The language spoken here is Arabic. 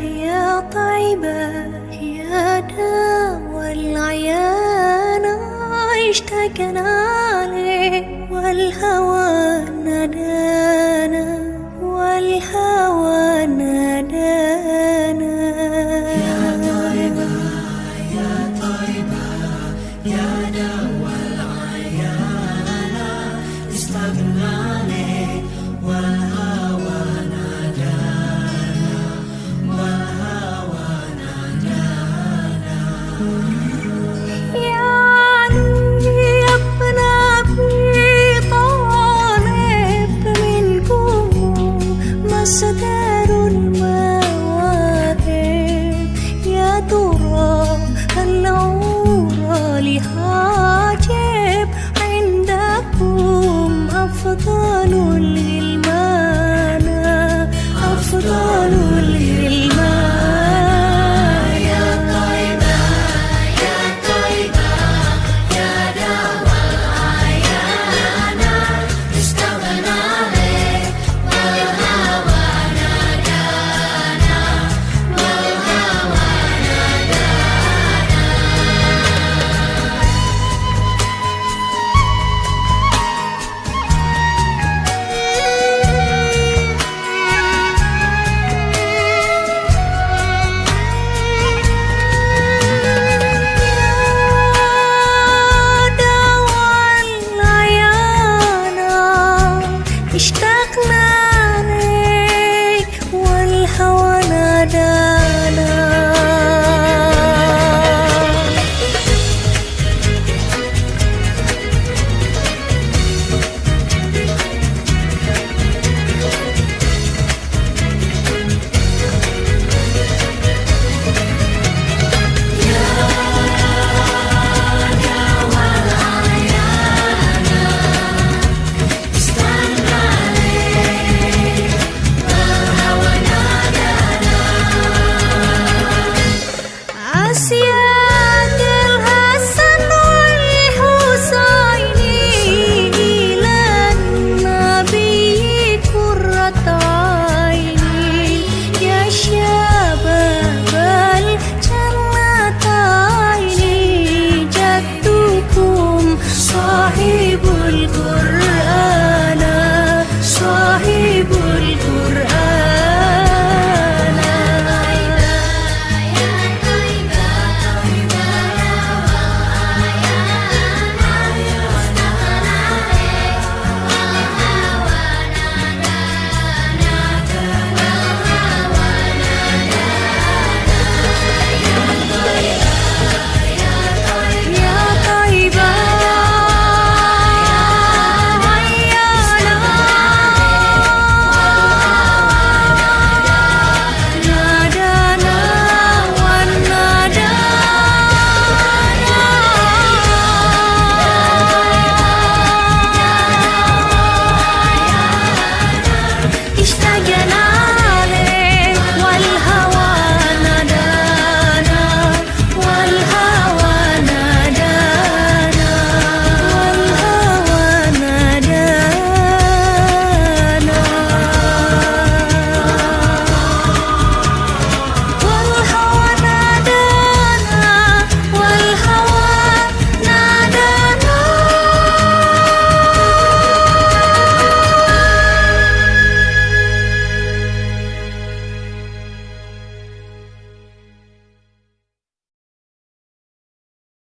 يا طيبة يا داوى العيال اشتقنا لك والهوى نادانا والهوى نادانا. يا طيبة يا طيبة يا دوا العيانا اشتقنا لك والهوى sedang